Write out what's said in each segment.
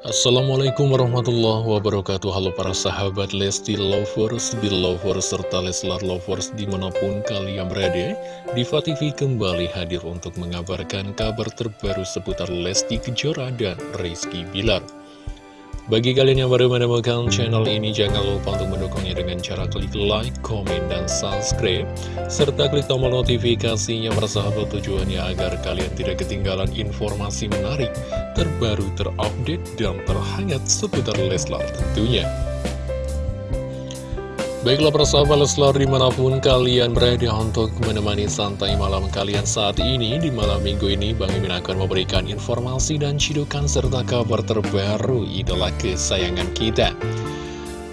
Assalamualaikum warahmatullahi wabarakatuh. Halo para sahabat Lesti Lovers, Belovers, serta Leslar Lovers di mana pun kalian berada Diva TV kembali hadir untuk mengabarkan kabar terbaru seputar Lesti Kejora dan Rizky Bilar bagi kalian yang baru menemukan channel ini, jangan lupa untuk mendukungnya dengan cara klik like, komen, dan subscribe. Serta klik tombol notifikasinya bersahabat tujuannya agar kalian tidak ketinggalan informasi menarik, terbaru, terupdate, dan terhangat seputar Leslar tentunya. Baiklah persahabat Leslar di mana pun kalian berada untuk menemani santai malam kalian saat ini Di malam minggu ini Bang Imin akan memberikan informasi dan cidukan serta kabar terbaru idola kesayangan kita.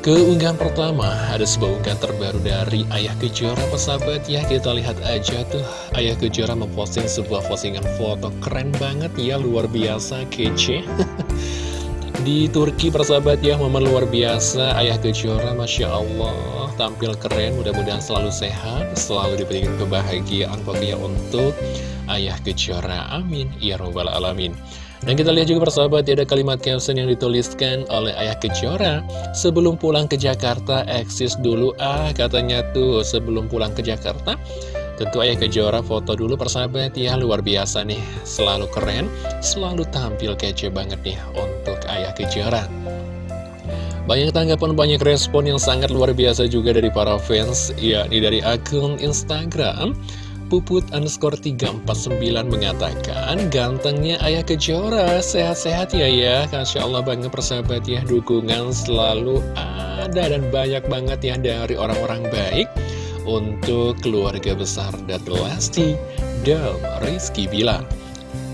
Keunggahan pertama ada sebuah unggahan terbaru dari Ayah Kejora persahabat. Ya Kita lihat aja tuh. Ayah Kejora memposting sebuah postingan foto keren banget ya luar biasa kece di Turki persahabat ya momen luar biasa. Ayah Kejora Masya Allah. Tampil keren mudah-mudahan selalu sehat selalu diberikan kebahagiaan pokoknya untuk Ayah Kejora. Amin. Ya robbal alamin. Dan kita lihat juga persahabat ya, ada kalimat caption yang dituliskan oleh Ayah Kejora. Sebelum pulang ke Jakarta eksis dulu. Ah katanya tuh sebelum pulang ke Jakarta Tentu Ayah Kejora foto dulu persahabat ya. Luar biasa nih. Selalu keren, selalu tampil kece banget nih Ayah Kejora Banyak tanggapan, banyak respon yang sangat luar biasa juga dari para fans yakni dari akun Instagram. Puput underscore 349 mengatakan Gantengnya Ayah Kejora. Sehat-sehat ya ya. Kasya Allah banget persahabat ya. Dukungan selalu ada dan banyak banget ya Dari orang-orang baik. Untuk keluarga besar Datu Lesti dan Rizky Bilar.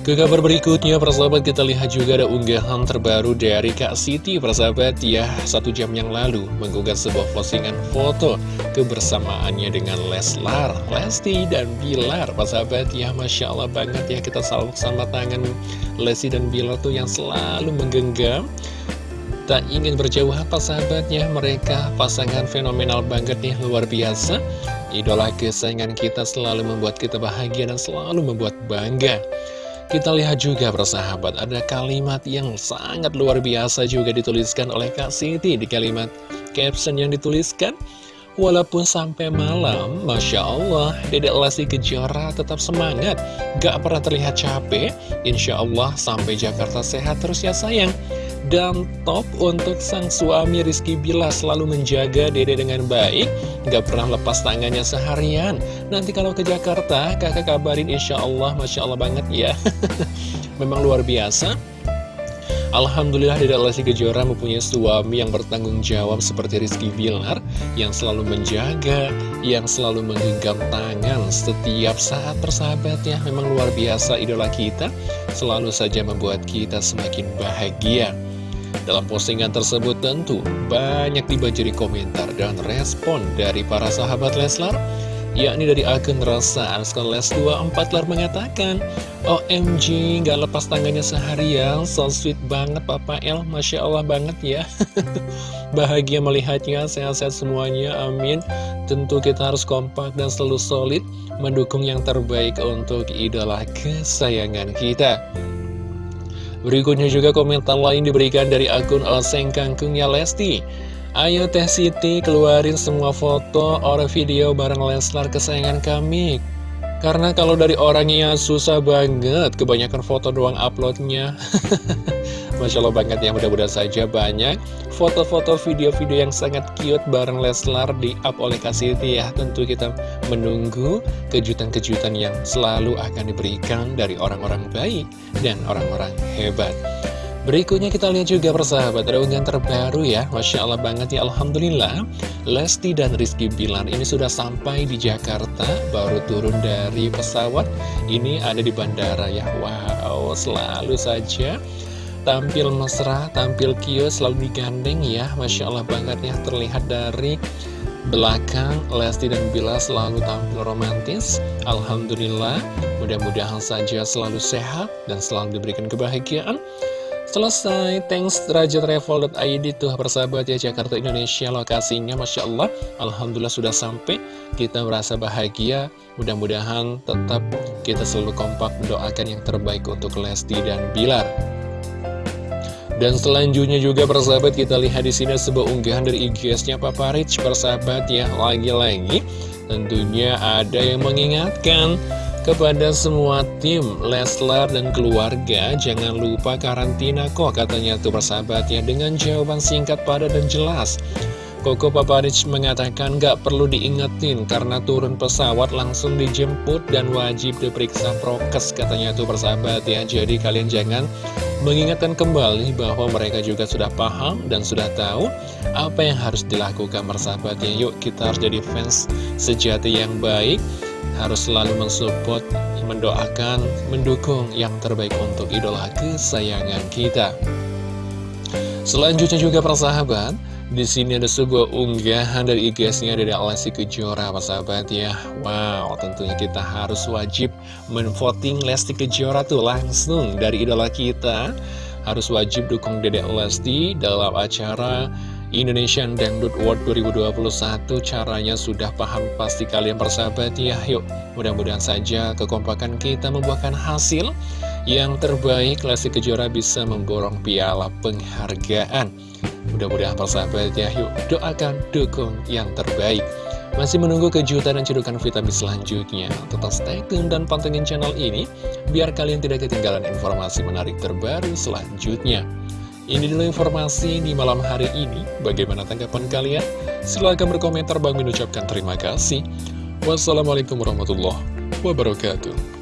Ke kabar berikutnya, persahabat kita lihat juga ada unggahan terbaru dari Kak Siti, persahabat ya, satu jam yang lalu mengunggah sebuah postingan foto kebersamaannya dengan Leslar, Lesti, dan Bilar, persahabat ya, Masya Allah banget ya, kita selalu sama tangan Lesti dan Bilar tuh yang selalu menggenggam. Tak ingin berjauh apa sahabatnya mereka pasangan fenomenal banget nih luar biasa. Idola kesayangan kita selalu membuat kita bahagia dan selalu membuat bangga Kita lihat juga persahabat ada kalimat yang sangat luar biasa juga dituliskan oleh Kak Siti Di kalimat caption yang dituliskan Walaupun sampai malam, Masya Allah, Dedek Lesti Kejora tetap semangat, gak pernah terlihat capek. Insya Allah sampai Jakarta sehat terus ya sayang. Dan top untuk sang suami Rizky Bila selalu menjaga dede dengan baik. Gak pernah lepas tangannya seharian. Nanti kalau ke Jakarta kakak kabarin insya Allah Masya Allah banget ya. Memang luar biasa. Alhamdulillah Dede Lesti Kejora mempunyai suami yang bertanggung jawab seperti Rizky Bilar Yang selalu menjaga, yang selalu menggenggam tangan setiap saat persahabatnya Memang luar biasa idola kita. Selalu saja membuat kita semakin bahagia dalam postingan tersebut tentu banyak dibajari komentar dan respon dari para sahabat Leslar yakni dari akun rasa Anskon Les 24 lar mengatakan OMG gak lepas tangannya seharian so sweet banget Papa El. Masya Allah banget ya. Bahagia melihatnya sehat-sehat semuanya amin. Tentu kita harus kompak dan selalu solid mendukung yang terbaik untuk idola kesayangan kita Berikutnya juga komentar lain diberikan dari akun Oseng Kangkungnya Lesti. Ayo Teh Siti keluarin semua foto or video bareng Leslar kesayangan kami. Karena kalau dari orangnya susah banget Kebanyakan foto doang uploadnya Masya Allah banget ya mudah-mudahan saja banyak foto-foto video-video yang sangat cute bareng Leslar di up oleh Kasiti ya. Tentu kita menunggu kejutan-kejutan yang selalu akan diberikan dari orang-orang baik dan orang-orang hebat. Berikutnya kita lihat juga persahabat ada unggahan terbaru ya. Masya Allah banget ya Alhamdulillah. Lesti dan Rizky Bilar ini sudah sampai di Jakarta Baru turun dari pesawat. Ini ada di bandara ya. Wow selalu saja Tampil mesra, tampil kios, selalu digandeng ya. Masya Allah banget ya terlihat dari belakang Lesti dan Bila selalu tampil romantis. Alhamdulillah mudah-mudahan saja selalu sehat dan selalu diberikan kebahagiaan. Selesai, thanks Raja Travel.id tuh persahabat ya Jakarta Indonesia lokasinya Masya Allah. Alhamdulillah sudah sampai Kita merasa bahagia. Mudah-mudahan tetap kita selalu kompak mendoakan yang terbaik untuk Lesti dan Bilar Dan selanjutnya juga persahabat kita lihat di sini sebuah unggahan dari IG-nya Papa Rich persahabat ya. Lagi-lagi tentunya ada yang mengingatkan kepada semua tim Leslar dan keluarga jangan lupa karantina kok katanya tuh persahabat ya. Dengan jawaban singkat padat dan jelas Koko Paparic mengatakan gak perlu diingetin karena turun pesawat langsung dijemput dan wajib diperiksa prokes katanya tuh persahabat ya. Jadi kalian jangan mengingatkan kembali bahwa mereka juga sudah paham dan sudah tahu apa yang harus dilakukan persahabatnya. Yuk kita harus jadi fans sejati yang baik, harus selalu mensupport, mendoakan, mendukung yang terbaik untuk idola kesayangan kita. Selanjutnya juga persahabat di sini ada sebuah unggahan dari IG-nya dari Alessi Kejora, sahabat ya. Wow, tentunya kita harus wajib menvoting Lesti Kejora tuh langsung dari idola kita. Harus wajib dukung Dedek Lesti dalam acara Indonesian Dangdut World 2021 caranya sudah paham pasti kalian persahabat ya yuk mudah-mudahan saja kekompakan kita membuahkan hasil yang terbaik Lesti Kejora bisa memborong piala penghargaan Mudah-mudahan persahabat ya, yuk doakan, dukung yang terbaik. Masih menunggu kejutan dan cedukan vitamin selanjutnya. Tetap stay tune dan pantengin channel ini, biar kalian tidak ketinggalan informasi menarik terbaru selanjutnya. Ini dulu informasi di malam hari ini. Bagaimana tanggapan kalian? Silahkan berkomentar, Bang mengucapkan terima kasih. Wassalamualaikum warahmatullahi wabarakatuh.